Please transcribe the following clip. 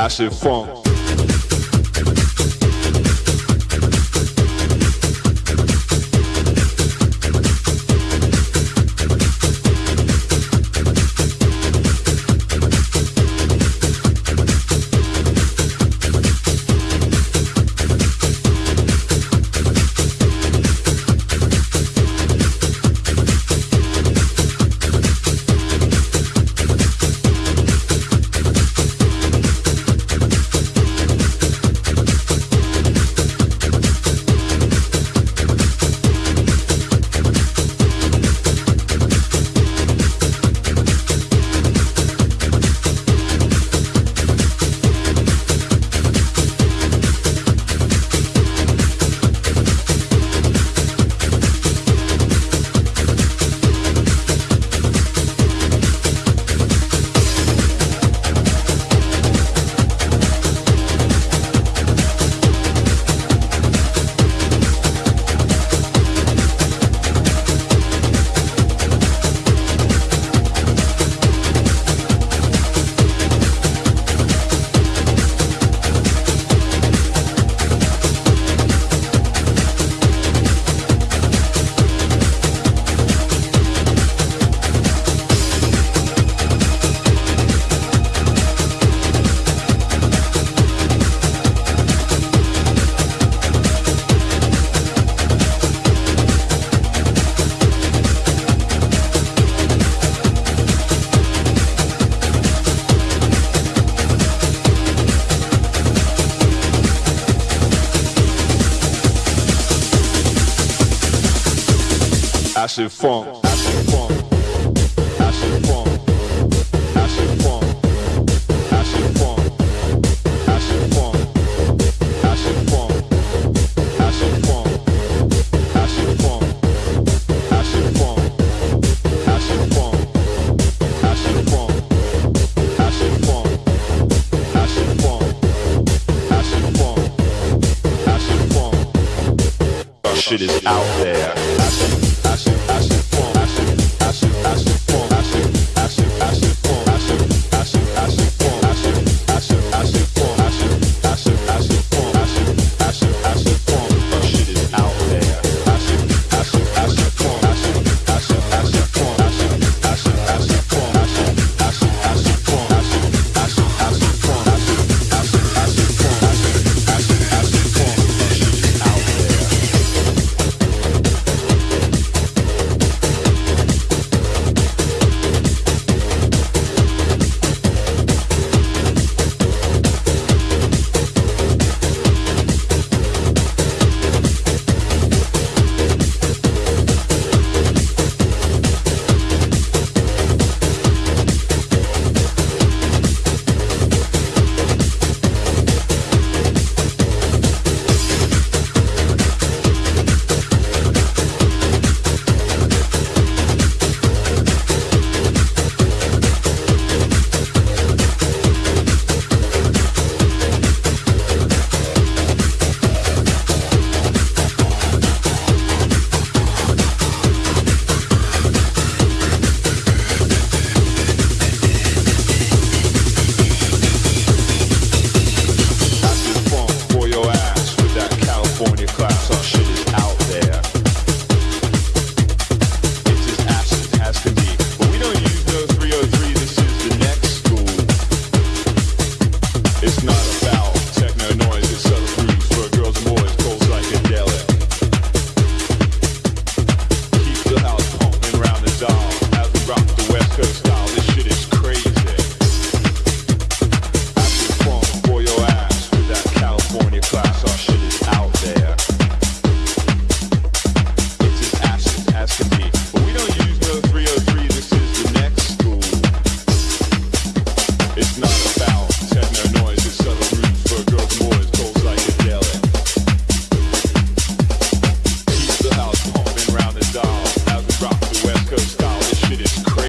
passive funk. massive funk. It's not.